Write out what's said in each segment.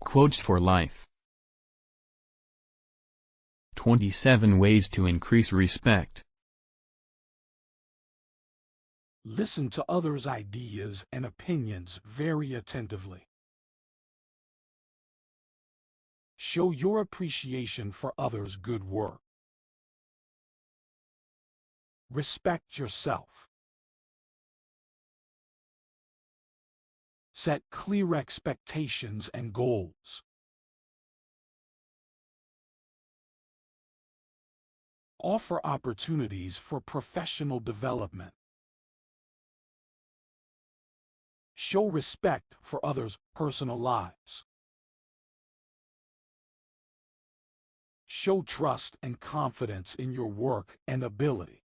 Quotes for Life 27 Ways to Increase Respect Listen to others' ideas and opinions very attentively. Show your appreciation for others' good work. Respect yourself. Set clear expectations and goals. Offer opportunities for professional development. Show respect for others' personal lives. Show trust and confidence in your work and ability.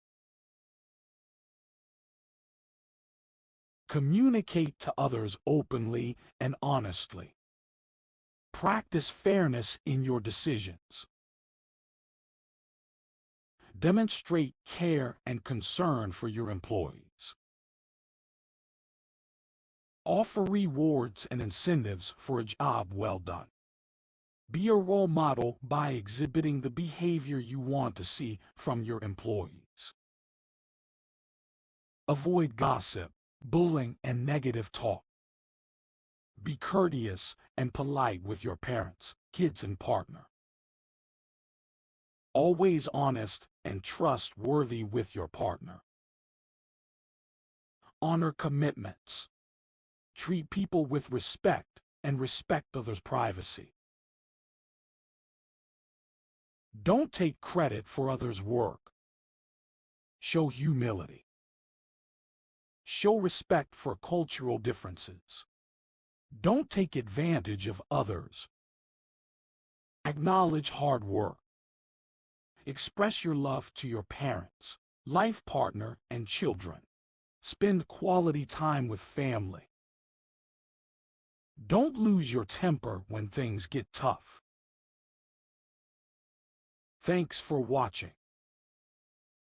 Communicate to others openly and honestly. Practice fairness in your decisions. Demonstrate care and concern for your employees. Offer rewards and incentives for a job well done. Be a role model by exhibiting the behavior you want to see from your employees. Avoid gossip, bullying, and negative talk. Be courteous and polite with your parents, kids, and partner. Always honest and trustworthy with your partner. Honor commitments. Treat people with respect and respect others' privacy. Don't take credit for others' work. Show humility. Show respect for cultural differences. Don't take advantage of others. Acknowledge hard work. Express your love to your parents, life partner, and children. Spend quality time with family. Don't lose your temper when things get tough. Thanks for watching.